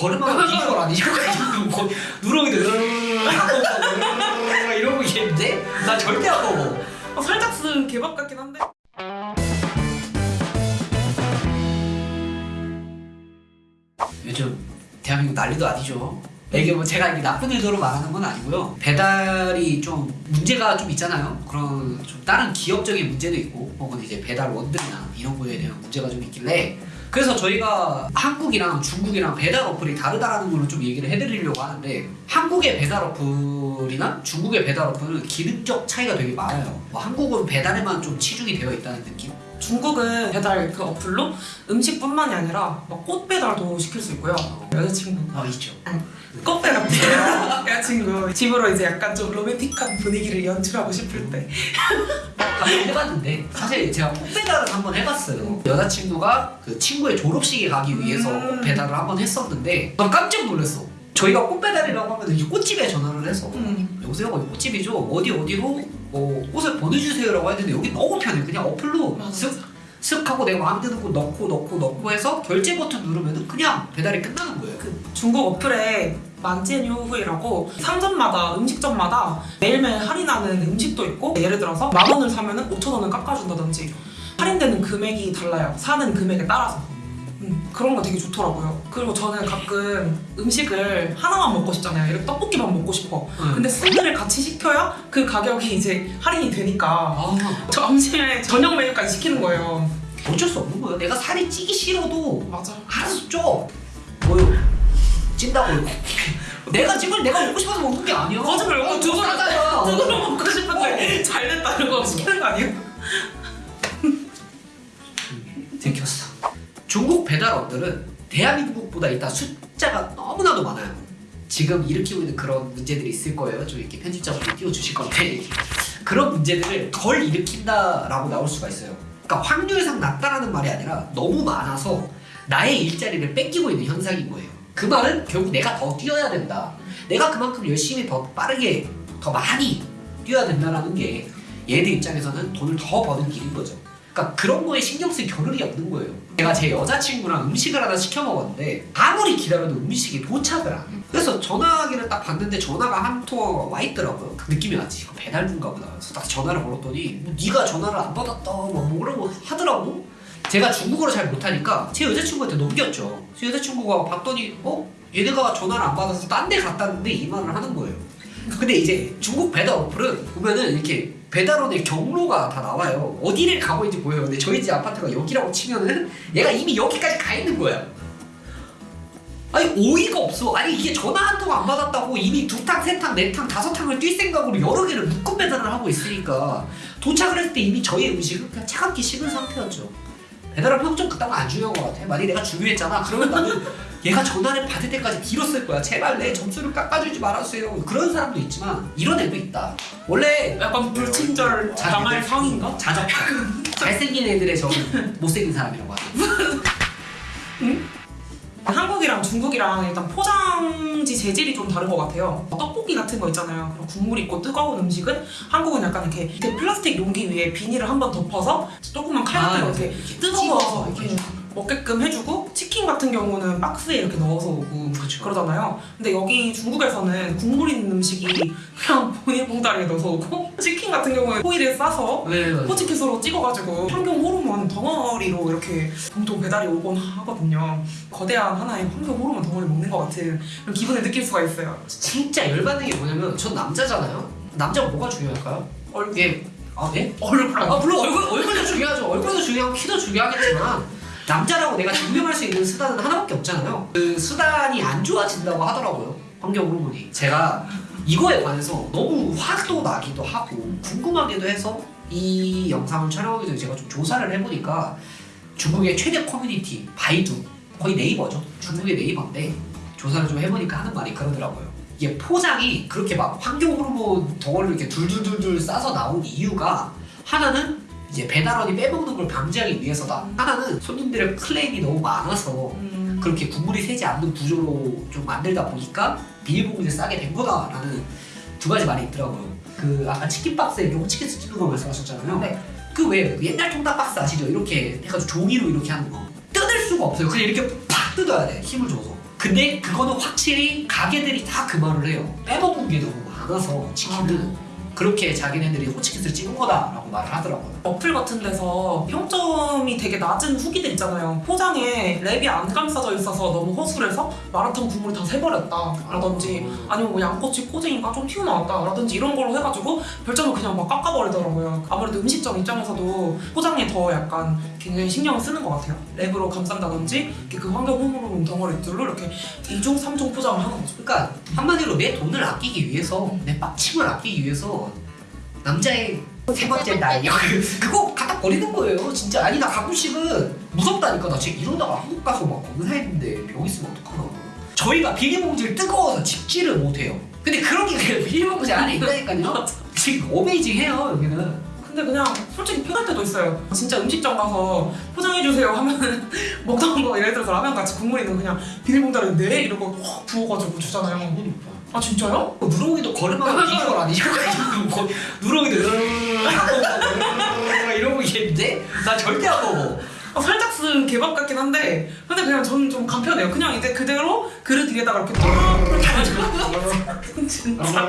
걸음하고 비주얼 아니죠? 거- 누렁이도 이러고 있겠는데? 나 절대 안 먹어. 어, 살짝 쓴 개밥 같긴 한데. 요즘 대한민국 난리도 아니죠. 이게 뭐 제가 이게 나쁜 의도로 말하는 건 아니고요. 배달이 좀 문제가 좀 있잖아요. 그런 좀 다른 기업적인 문제도 있고, 혹은 이제 배달 원들이나 이런 거에 대한 문제가 좀 있길래. 그래서 저희가 한국이랑 중국이랑 배달 어플이 다르다라는 걸로 좀 얘기를 해드리려고 하는데 한국의 배달 어플이나 중국의 배달 어플은 기능적 차이가 되게 많아요. 뭐 한국은 배달에만 좀 치중이 되어 있다는 느낌? 중국은 배달 그 어플로 음식뿐만이 아니라 막 꽃 배달도 시킬 수 있고요. 여자친구 아 있죠. 꽃 배달 같아요. 여자친구 집으로 이제 약간 좀 로맨틱한 분위기를 연출하고 싶을 때. 한번 해봤는데 사실 제가 꽃 배달을 한번 해봤어요. 여자친구가 그 친구의 졸업식에 가기 위해서 음. 꽃 배달을 한번 했었는데 난 깜짝 놀랐어. 저희가 꽃 배달이라고 하면 이 꽃집에 전화를 해서 음. 여보세요 여기 꽃집이죠 어디 어디로 뭐 꽃을 보내주세요라고 했는데 여기 너무 편해 그냥 어플로. 쓱, 쓱 하고 내가 마음에 드는 거 넣고 넣고 넣고 해서 결제 버튼 누르면은 그냥 배달이 끝나는 거예요. 그 중국 어플에 만지뉴후이라고 상점마다 음식점마다 매일매일 할인하는 음식도 있고 예를 들어서 만 원을 사면은 5천 원을 깎아준다든지 할인되는 금액이 달라요. 사는 금액에 따라서. 음, 그런 거 되게 좋더라고요. 그리고 저는 가끔 음식을 하나만 먹고 싶잖아요. 이렇게 떡볶이만 먹고 싶어. 응. 근데 세 개를 같이 시켜야 그 가격이 이제 할인이 되니까 아 점심에 저녁 메뉴까지 시키는 거예요. 어쩔 수 없는 거예요. 내가 살이 찌기 싫어도 맞아. 알아서 쪄. 뭐요? 찐다고요? 내가 찜을 내가 먹고 싶어서 먹는 게 아니야. 배달업들은 대한민국보다 일단 숫자가 너무나도 많아요. 지금 일으키고 있는 그런 문제들이 있을 거예요. 좀 이렇게 편집자분이 띄워주실 건데 그런 문제들을 덜 일으킨다라고 나올 수가 있어요. 그러니까 확률상 낮다라는 말이 아니라 너무 많아서 나의 일자리를 뺏기고 있는 현상인 거예요. 그 말은 결국 내가 더 뛰어야 된다. 내가 그만큼 열심히 더 빠르게 더 많이 뛰어야 된다라는 게 얘들 입장에서는 돈을 더 버는 길인 거죠. 그러니까 그런 거에 신경 쓸 겨를이 없는 거예요. 제가 제 여자친구랑 음식을 하나 시켜 먹었는데 아무리 기다려도 음식이 도착을 안 해. 그래서 전화기를 딱 봤는데 전화가 한 통화가 와 있더라고요. 그 느낌이 왔지. 이거 배달부인가 보다. 그래서 딱 전화를 걸었더니 뭐 네가 전화를 안 받았다 뭐 뭐라고 하더라고. 제가 중국어를 잘 못하니까 제 여자친구한테 넘겼죠. 제 여자친구가 봤더니 어? 얘네가 전화를 안 받아서 딴 데 갔다는데 이 말을 하는 거예요. 근데 이제 중국 배달 어플은 보면은 이렇게 배달원의 경로가 다 나와요. 어디를 가고 있는지 보여요. 근데 저희 집 아파트가 여기라고 치면은 얘가 이미 여기까지 가 있는 거야. 아니 오이가 없어. 아니 이게 전화 한 통 안 받았다고 이미 두 탕, 세 탕, 네 탕, 다섯 탕을 뛸 생각으로 여러 개를 묶음 배달을 하고 있으니까 도착을 했을 때 이미 저희 음식은 그냥 차갑게 식은 상태였죠. 배달업 평점 그딴 거안 중요한 것 같아. 만약에 내가 중요했잖아. 그러면 나는 얘가 전화를 받을 때까지 빌었을 거야. 제발 내 점수를 깎아주지 말아주세요. 그런 사람도 있지만 이런 애도 있다. 원래 약간 불친절 당할 상인가? 자적한 잘생긴 애들의 저는 못생긴 사람이라고 하죠. 한국이랑 중국이랑 일단 포장지 재질이 좀 다른 것 같아요. 떡볶이 같은 거 있잖아요. 그런 국물 있고 뜨거운 음식은 한국은 약간 이렇게, 이렇게 플라스틱 용기 위에 비닐을 한번 덮어서 조그만 칼 같은 거 이렇게 이렇게 뜨거워서 이렇게 먹게끔 해주고 치킨 같은 경우는 박스에 이렇게 넣어서 오고 그렇죠. 그러잖아요. 근데 여기 중국에서는 국물 있는 음식이 그냥 보니봉다리에 넣어서 오고 치킨 같은 경우는 호일에 싸서 네, 네. 포치켓으로 찍어가지고 환경 호르몬 덩어리로 이렇게 봉통 배달이 오곤 하거든요. 거대한 하나의 환경 호르몬 덩어리 먹는 것 같은 그런 기분을 느낄 수가 있어요. 진짜 열받는 게 뭐냐면 전 남자잖아요. 남자가 뭐가 중요할까요? 얼굴, 이게 아 네? 얼굴 아 물론 얼굴 얼굴도 중요하죠. 얼굴도 중요하고 키도 중요하겠지만 남자라고 내가 증명할 수 있는 수단은 하나밖에 없잖아요. 그 수단이 안 좋아진다고 하더라고요. 환경 호르몬이. 제가 이거에 관해서 너무 화도 나기도 하고 궁금하기도 해서 이 영상을 촬영하기 전에 제가 좀 조사를 해보니까 중국의 최대 커뮤니티 바이두 거의 네이버죠. 중국의 네이버인데 조사를 좀 해보니까 하는 말이 그러더라고요. 이게 포장이 그렇게 막 환경 호르몬 덩어리를 이렇게 둘둘둘둘 싸서 나온 이유가 하나는 이제 배달원이 빼먹는 걸 방지하기 위해서다. 하나는 손님들의 클레임이 너무 많아서 음, 그렇게 국물이 새지 않는 구조로 좀 만들다 보니까 비닐봉지를 싸게 된 거다라는 두 가지 말이 있더라고요. 그 아까 치킨 박스에 이렇게 치킨 쓰는 거 말씀하셨잖아요. 네. 그왜 옛날 통닭 박스 아시죠? 이렇게 해가지고 종이로 이렇게 하는 거 뜯을 수가 없어요. 그냥 이렇게 팍 뜯어야 돼 힘을 줘서. 근데 그거는 확실히 가게들이 다 그 말을 해요. 빼먹은 게 너무 많아서 치킨은 그렇게 자기네들이 호치키스를 찍은 거다라고 말을 하더라고요. 어플 같은 데서 평점이 되게 낮은 후기들 있잖아요. 포장에 랩이 안 감싸져 있어서 너무 허술해서 마라탕 국물이 다 새버렸다 라든지 아니면 뭐 양꼬치 꼬쟁이가 좀 튀어나왔다 라든지 이런 걸로 해가지고 별점을 그냥 막 깎아버리더라고요. 아무래도 음식점 입장에서도 포장에 더 약간 굉장히 신경을 쓰는 것 같아요. 랩으로 감싼다든지 이렇게 그 환경 호르몬 덩어리 들로 이렇게 이중 삼중 포장을 하는 거죠. 그러니까 한마디로 내 돈을 아끼기 위해서 내 빡침을 아끼기 위해서 남자의 세 번째 날. 그거 갖다 버리는 거예요 진짜. 아니 나 가끔씩은 무섭다니까. 나 지금 이러다가 한국 가서 막 검사했는데 병 있으면 어떡하나 저희가 비닐봉지를 뜨거워서 집지를 못해요. 근데 그런 게 비닐봉지 안에 있다니까요. 지금 어메이징해요 여기는. 근데 그냥 솔직히 편할 때도 있어요. 진짜 음식점 가서 포장해주세요 하면 먹던 거 예를 들어서 라면 같이 국물 있는 거 그냥 비닐봉다를 네 이러고 확 부어가지고 주잖아요. 아 진짜요? 누렁이도 걸음하면 비주얼 아니죠? 누렁이도 이러고 있겠는데? 나 절대 안 먹어 아, 살짝 쓴 개밥 같긴 한데 근데 그냥 저는 좀 간편해요. 그냥 이제 그대로 그릇 위에다가 이렇게 해가지고 진짜